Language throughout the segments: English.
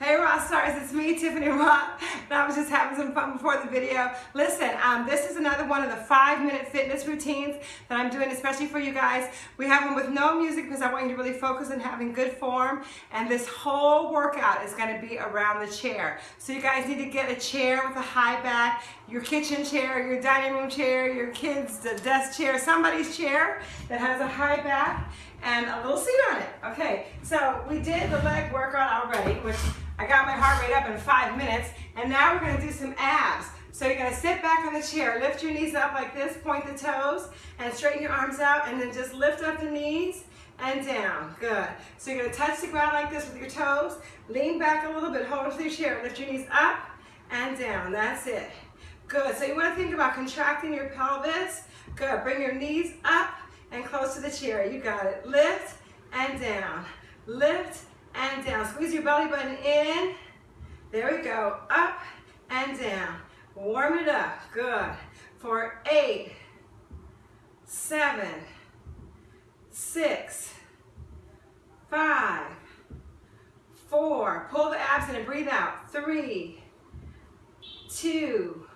Hey Raw Stars, it's me, Tiffany Rothe, and I was just having some fun before the video. Listen, um, this is another one of the five minute fitness routines that I'm doing, especially for you guys. We have them with no music because I want you to really focus on having good form, and this whole workout is gonna be around the chair. So you guys need to get a chair with a high back, your kitchen chair, your dining room chair, your kids' desk chair, somebody's chair that has a high back, and a little seat on it. Okay, so we did the leg workout already, which I got my heart rate up in five minutes, and now we're gonna do some abs. So you're gonna sit back on the chair, lift your knees up like this, point the toes, and straighten your arms out, and then just lift up the knees and down. Good. So you're gonna touch the ground like this with your toes, lean back a little bit, hold onto your chair, lift your knees up and down. That's it. Good. So you wanna think about contracting your pelvis. Good. Bring your knees up and close to the chair. You got it. Lift and down. Lift and down. Squeeze your belly button in. There we go. Up and down. Warm it up. Good. For eight, seven, six, five, four. Pull the abs in and breathe out. Three, two,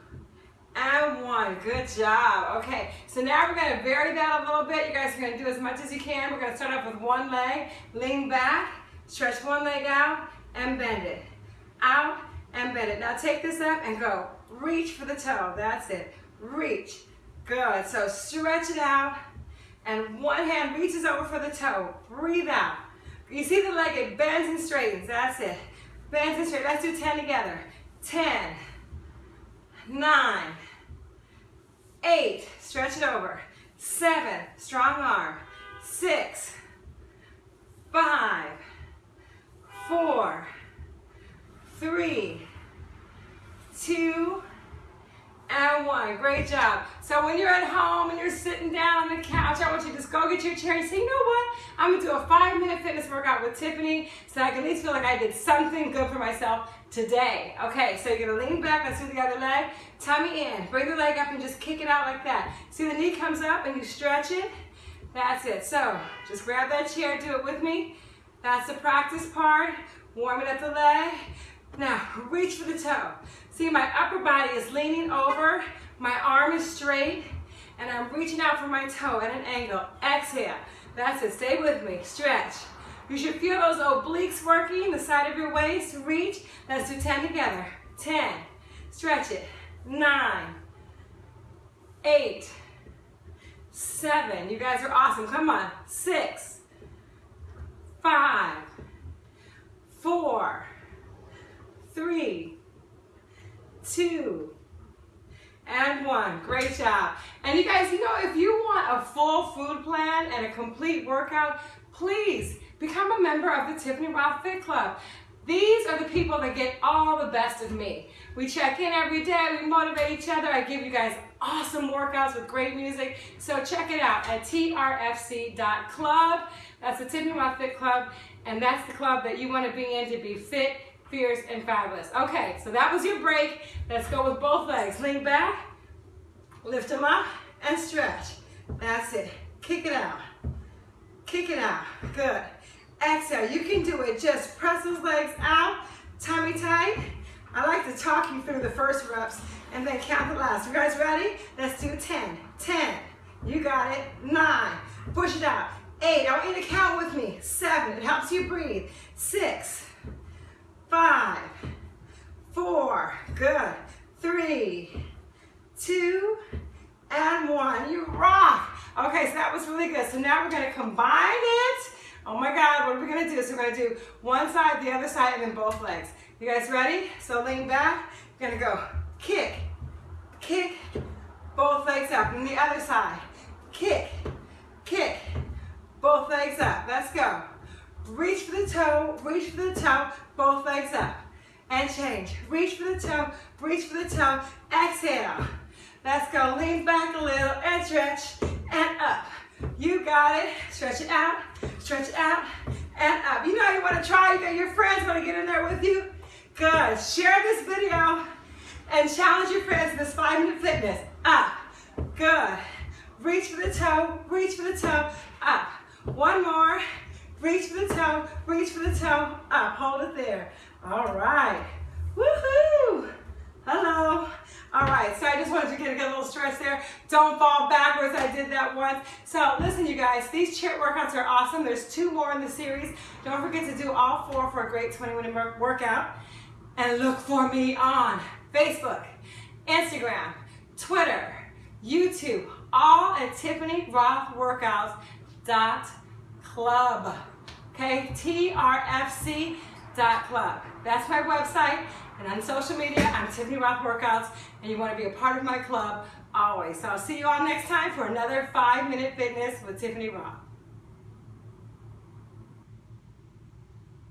and one. Good job. Okay, so now we're going to vary that a little bit. You guys are going to do as much as you can. We're going to start off with one leg. Lean back. Stretch one leg out and bend it. Out and bend it. Now take this up and go. Reach for the toe. That's it. Reach. Good. So stretch it out. And one hand reaches over for the toe. Breathe out. You see the leg, it bends and straightens. That's it. Bends and straight. Let's do 10 together. 10, 9, 8, stretch it over. 7, strong arm. 6, 5, four, three, two, and one. Great job. So when you're at home and you're sitting down on the couch, I want you to just go get your chair and say, you know what? I'm gonna do a five minute fitness workout with Tiffany so I can at least feel like I did something good for myself today. Okay, so you're gonna lean back, let's do the other leg. Tummy in, bring the leg up and just kick it out like that. See the knee comes up and you stretch it. That's it. So just grab that chair, do it with me. That's the practice part. Warm it up the leg. Now, reach for the toe. See, my upper body is leaning over, my arm is straight, and I'm reaching out for my toe at an angle. Exhale. That's it. Stay with me. Stretch. You should feel those obliques working, the side of your waist. Reach. Let's do 10 together. 10. Stretch it. 9. 8. 7. You guys are awesome. Come on. 6. 5 four, three, two, and one. Great job. And you guys, you know, if you want a full food plan and a complete workout, please become a member of the Tiffany Rothe Fit Club. These are the people that get all the best of me. We check in every day, we motivate each other. I give you guys awesome workouts with great music. So check it out at trfc.club. That's the Tiffany Rothe Fit Club. And that's the club that you want to be in to be fit, fierce, and fabulous. Okay, so that was your break. Let's go with both legs. Lean back, lift them up, and stretch. That's it. Kick it out. Kick it out. Good. Exhale. You can do it. Just press those legs out, tummy tight. I like to talk you through the first reps and then count the last. You guys ready? Let's do 10. 10. You got it. 9. Push it out. Eight, I want you to count with me. Seven, it helps you breathe. Six, five, four, good. Three, two, and one. You rock. Okay, so that was really good. So now we're gonna combine it. Oh my God, what are we gonna do? So we're gonna do one side, the other side, and then both legs. You guys ready? So lean back, you're gonna go kick, kick, both legs up. And the other side, kick, kick, both legs up. Let's go. Reach for the toe, reach for the toe, both legs up. And change. Reach for the toe, reach for the toe, exhale. Let's go. Lean back a little and stretch and up. You got it. Stretch it out, stretch out, and up. You know you want to try, you got your friends want to get in there with you. Good. Share this video and challenge your friends in this five minute fitness. Up. Good. Reach for the toe, reach for the toe, up. One more. Reach for the toe, reach for the toe, up. Hold it there. All right. Woohoo! Hello. All right, so I just wanted to get, get a little stretch there. Don't fall backwards. I did that once. So listen, you guys, these chair workouts are awesome. There's two more in the series. Don't forget to do all four for a great 20-minute workout. And look for me on Facebook, Instagram, Twitter, YouTube, all at Tiffany Rothe Workouts dot club. Okay, TRFC dot club. That's my website. And on social media, I'm Tiffany Rothe Workouts, and you want to be a part of my club always. So I'll see you all next time for another five minute fitness with Tiffany Rothe.